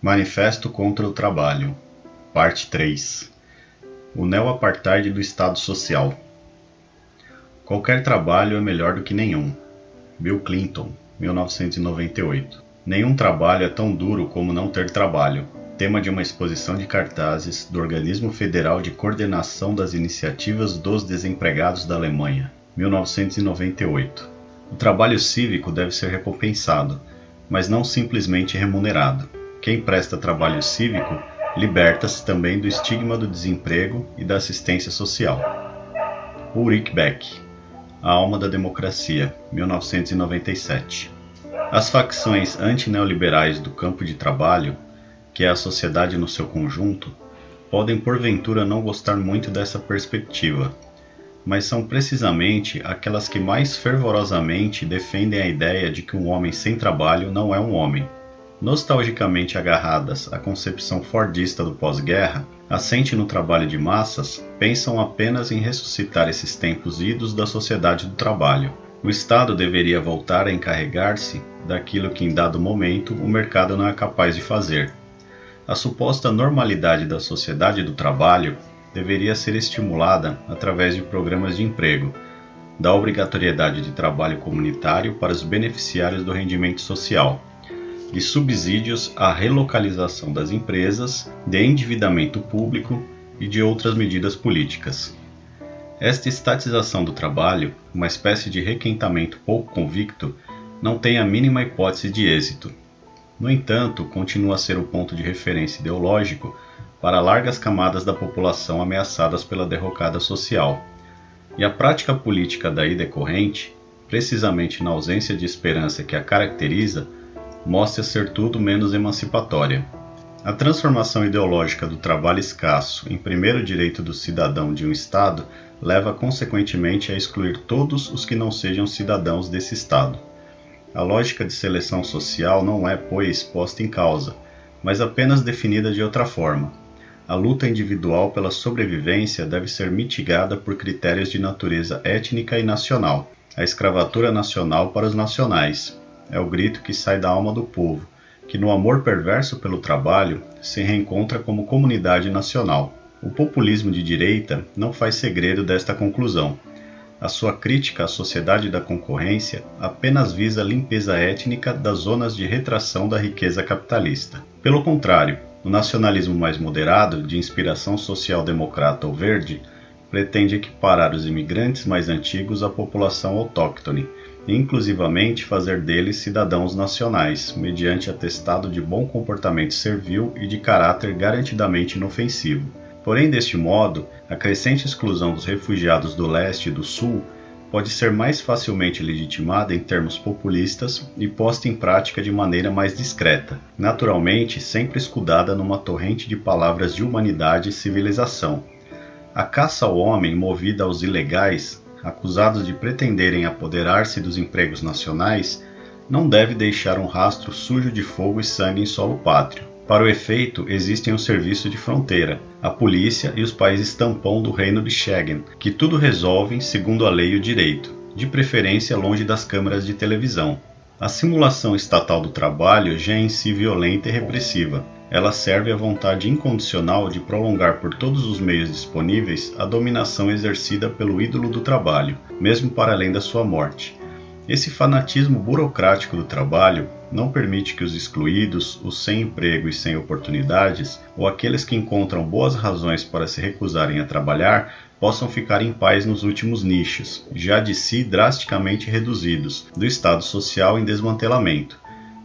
Manifesto contra o Trabalho, Parte 3 O neo-apartheid do Estado Social. Qualquer trabalho é melhor do que nenhum. Bill Clinton, 1998 Nenhum trabalho é tão duro como não ter trabalho. Tema de uma exposição de cartazes do Organismo Federal de Coordenação das Iniciativas dos Desempregados da Alemanha, 1998 O trabalho cívico deve ser recompensado, mas não simplesmente remunerado quem presta trabalho cívico liberta-se também do estigma do desemprego e da assistência social. Ulrich Beck, A Alma da Democracia, 1997. As facções antineoliberais do campo de trabalho, que é a sociedade no seu conjunto, podem porventura não gostar muito dessa perspectiva, mas são precisamente aquelas que mais fervorosamente defendem a ideia de que um homem sem trabalho não é um homem nostalgicamente agarradas à concepção fordista do pós-guerra, assente no trabalho de massas, pensam apenas em ressuscitar esses tempos idos da sociedade do trabalho. O Estado deveria voltar a encarregar-se daquilo que em dado momento o mercado não é capaz de fazer. A suposta normalidade da sociedade do trabalho deveria ser estimulada através de programas de emprego, da obrigatoriedade de trabalho comunitário para os beneficiários do rendimento social, de subsídios à relocalização das empresas, de endividamento público e de outras medidas políticas. Esta estatização do trabalho, uma espécie de requentamento pouco convicto, não tem a mínima hipótese de êxito. No entanto, continua a ser o ponto de referência ideológico para largas camadas da população ameaçadas pela derrocada social. E a prática política daí decorrente, precisamente na ausência de esperança que a caracteriza, mostra ser tudo menos emancipatória. A transformação ideológica do trabalho escasso em primeiro direito do cidadão de um Estado leva consequentemente a excluir todos os que não sejam cidadãos desse Estado. A lógica de seleção social não é, pois, posta em causa, mas apenas definida de outra forma. A luta individual pela sobrevivência deve ser mitigada por critérios de natureza étnica e nacional. A escravatura nacional para os nacionais, é o grito que sai da alma do povo, que no amor perverso pelo trabalho se reencontra como comunidade nacional. O populismo de direita não faz segredo desta conclusão. A sua crítica à sociedade da concorrência apenas visa a limpeza étnica das zonas de retração da riqueza capitalista. Pelo contrário, o nacionalismo mais moderado, de inspiração social-democrata ou verde, pretende equiparar os imigrantes mais antigos à população autóctone inclusivamente fazer deles cidadãos nacionais, mediante atestado de bom comportamento servil e de caráter garantidamente inofensivo. Porém, deste modo, a crescente exclusão dos refugiados do leste e do sul pode ser mais facilmente legitimada em termos populistas e posta em prática de maneira mais discreta, naturalmente sempre escudada numa torrente de palavras de humanidade e civilização. A caça ao homem movida aos ilegais acusados de pretenderem apoderar-se dos empregos nacionais, não deve deixar um rastro sujo de fogo e sangue em solo pátrio. Para o efeito, existem o serviço de fronteira, a polícia e os países tampão do reino de Schengen, que tudo resolvem segundo a lei e o direito, de preferência longe das câmeras de televisão. A simulação estatal do trabalho já é em si violenta e repressiva, ela serve à vontade incondicional de prolongar por todos os meios disponíveis a dominação exercida pelo ídolo do trabalho, mesmo para além da sua morte. Esse fanatismo burocrático do trabalho não permite que os excluídos, os sem emprego e sem oportunidades, ou aqueles que encontram boas razões para se recusarem a trabalhar, possam ficar em paz nos últimos nichos, já de si drasticamente reduzidos, do Estado social em desmantelamento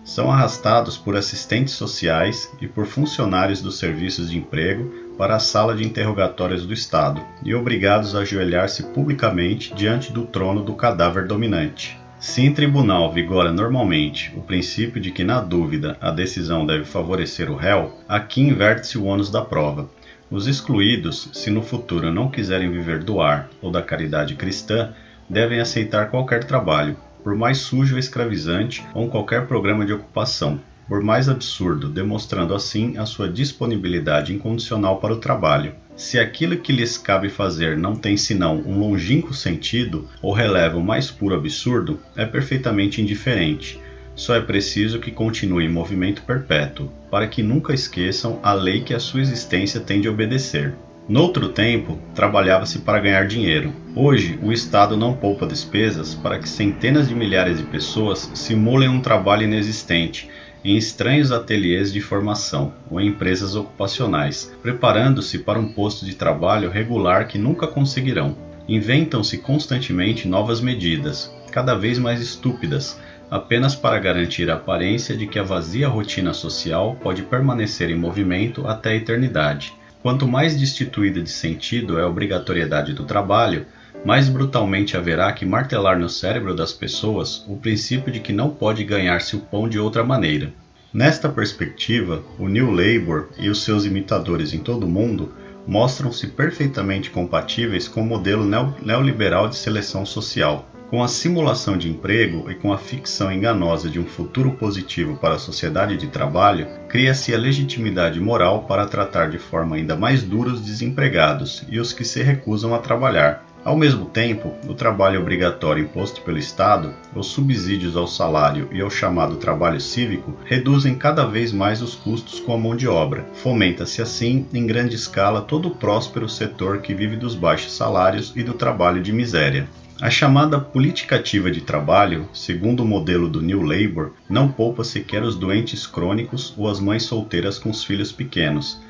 são arrastados por assistentes sociais e por funcionários dos serviços de emprego para a sala de interrogatórios do Estado e obrigados a ajoelhar-se publicamente diante do trono do cadáver dominante. Se em tribunal vigora normalmente o princípio de que, na dúvida, a decisão deve favorecer o réu, aqui inverte-se o ônus da prova. Os excluídos, se no futuro não quiserem viver do ar ou da caridade cristã, devem aceitar qualquer trabalho, por mais sujo ou escravizante ou qualquer programa de ocupação, por mais absurdo, demonstrando assim a sua disponibilidade incondicional para o trabalho. Se aquilo que lhes cabe fazer não tem senão um longínquo sentido ou releva o mais puro absurdo, é perfeitamente indiferente, Só é preciso que continue em movimento perpétuo, para que nunca esqueçam a lei que a sua existência tem de obedecer. Noutro tempo, trabalhava-se para ganhar dinheiro. Hoje, o Estado não poupa despesas para que centenas de milhares de pessoas simulem um trabalho inexistente em estranhos ateliês de formação ou em empresas ocupacionais, preparando-se para um posto de trabalho regular que nunca conseguirão. Inventam-se constantemente novas medidas, cada vez mais estúpidas, apenas para garantir a aparência de que a vazia rotina social pode permanecer em movimento até a eternidade. Quanto mais destituída de sentido é a obrigatoriedade do trabalho, mais brutalmente haverá que martelar no cérebro das pessoas o princípio de que não pode ganhar-se o pão de outra maneira. Nesta perspectiva, o New Labour e os seus imitadores em todo o mundo mostram-se perfeitamente compatíveis com o modelo neoliberal de seleção social. Com a simulação de emprego e com a ficção enganosa de um futuro positivo para a sociedade de trabalho, cria-se a legitimidade moral para tratar de forma ainda mais dura os desempregados e os que se recusam a trabalhar, ao mesmo tempo, o trabalho obrigatório imposto pelo Estado, os subsídios ao salário e ao chamado trabalho cívico reduzem cada vez mais os custos com a mão de obra. Fomenta-se assim, em grande escala, todo o próspero setor que vive dos baixos salários e do trabalho de miséria. A chamada política ativa de trabalho, segundo o modelo do New Labour, não poupa sequer os doentes crônicos ou as mães solteiras com os filhos pequenos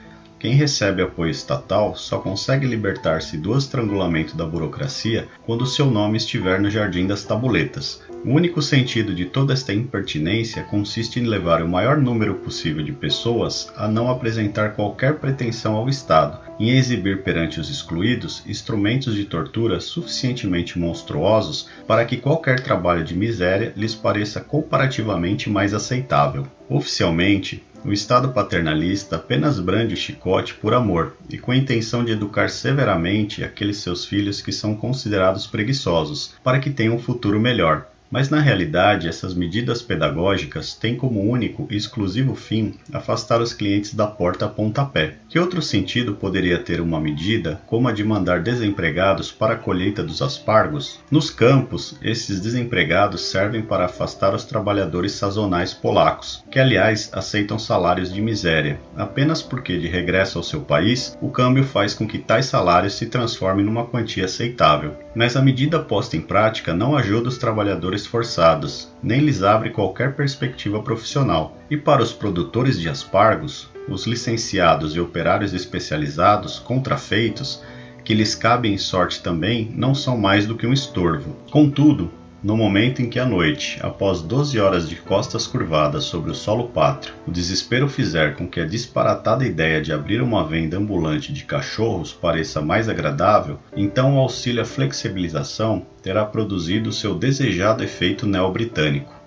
quem recebe apoio estatal só consegue libertar-se do estrangulamento da burocracia quando seu nome estiver no jardim das tabuletas. O único sentido de toda esta impertinência consiste em levar o maior número possível de pessoas a não apresentar qualquer pretensão ao Estado, em exibir perante os excluídos instrumentos de tortura suficientemente monstruosos para que qualquer trabalho de miséria lhes pareça comparativamente mais aceitável. Oficialmente, o Estado paternalista apenas brande o chicote por amor e com a intenção de educar severamente aqueles seus filhos que são considerados preguiçosos, para que tenham um futuro melhor, mas na realidade, essas medidas pedagógicas têm como único e exclusivo fim afastar os clientes da porta a pontapé. Que outro sentido poderia ter uma medida como a de mandar desempregados para a colheita dos aspargos? Nos campos, esses desempregados servem para afastar os trabalhadores sazonais polacos, que aliás aceitam salários de miséria, apenas porque de regresso ao seu país, o câmbio faz com que tais salários se transformem numa quantia aceitável. Mas a medida posta em prática não ajuda os trabalhadores esforçados, nem lhes abre qualquer perspectiva profissional. E para os produtores de aspargos, os licenciados e operários especializados, contrafeitos, que lhes cabem em sorte também, não são mais do que um estorvo. Contudo, no momento em que à noite, após 12 horas de costas curvadas sobre o solo pátrio, o desespero fizer com que a disparatada ideia de abrir uma venda ambulante de cachorros pareça mais agradável, então o auxílio à flexibilização terá produzido seu desejado efeito neobritânico.